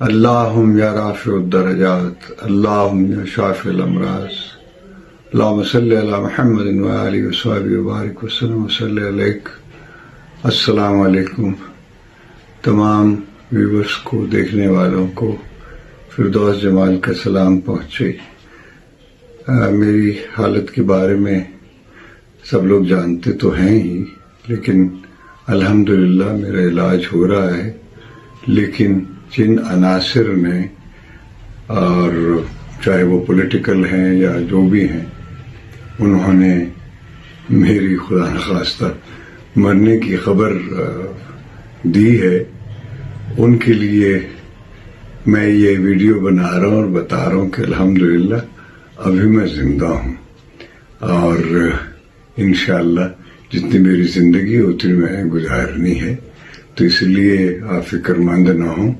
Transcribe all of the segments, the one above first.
اللهم يا رافع الدرجات اللهم يا شافي الأمراض اللهم صل على محمد وآله وصحبه وبارك وسلم وصل عليك السلام علیکم۔ تمام ویورز کو دیکھنے والوں کو فردوس جمال کا سلام پہنچے۔ میری حالت کے بارے میں سب لوگ جانتے تو ہیں ہی، لیکن الحمدللہ میرا علاج ہو رہا ہے۔ لیکن جن عناصر نے اور چاہے وہ پولیٹیکل ہیں یا جو بھی ہیں، انہوں نے میری خدا نخواستہ مرنے کی خبر دی ہے۔ ان کے لیے میں یہ ویڈیو بنا رہا ہوں اور بتا رہا ہوں کہ الحمدللہ ابھی میں زندہ ہوں۔ اور انشاءاللہ جتنی میری زندگی اتنی میں گزارنی ہے۔ تو اس لیے آپ فکر مند نہ ہوں۔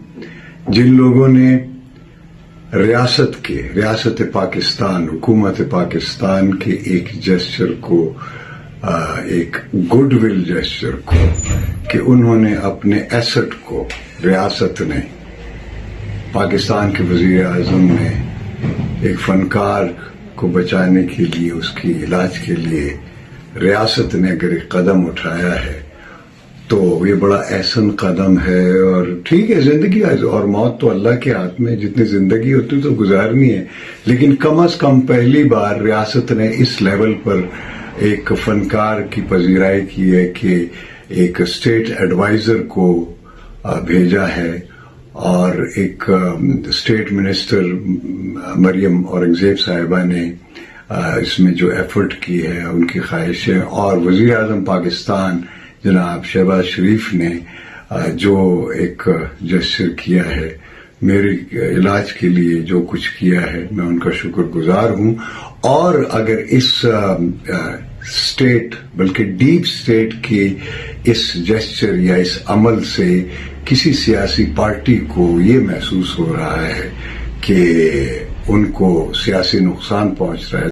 جن لوگوں نے ریاست کے، ریاست پاکستان، حکومت پاکستان کے ایک جسچر کو ایک گڈ ول جسچر کو، کہ انہوں نے اپنے ایسٹ کو، ریاست نے، پاکستان کے وزیر اعظم نے ایک فنکار کو بچانے کے لیے، اس کی علاج کے لیے ریاست نے اگر ایک قدم اٹھایا ہے تو یہ بڑا احسن قدم ہے اور ٹھیک ہے، زندگی اور موت تو اللہ کے ہاتھ میں، جتنی زندگی ہوتی تو گزارنی ہے۔ لیکن کم از کم پہلی بار ریاست نے اس لیول پر ایک فنکار کی پذیرائی کی ہے کہ ایک اسٹیٹ ایڈوائزر کو بھیجا ہے۔ اور ایک اسٹیٹ منسٹر مریم اورنگزیب صاحبہ نے اس میں جو ایفرٹ کی ہے، ان کی خواہشیں اور وزیر اعظم پاکستان جناب شہباز شریف نے جو ایک جسر کیا ہے، میرے علاج کے لیے جو کچھ کیا ہے، میں ان کا شکر گزار ہوں۔ اور اگر اس اسٹیٹ بلکہ ڈیپ اسٹیٹ کے اس جسچر یا اس عمل سے کسی سیاسی پارٹی کو یہ محسوس ہو رہا ہے کہ ان کو سیاسی نقصان پہنچ رہا ہے۔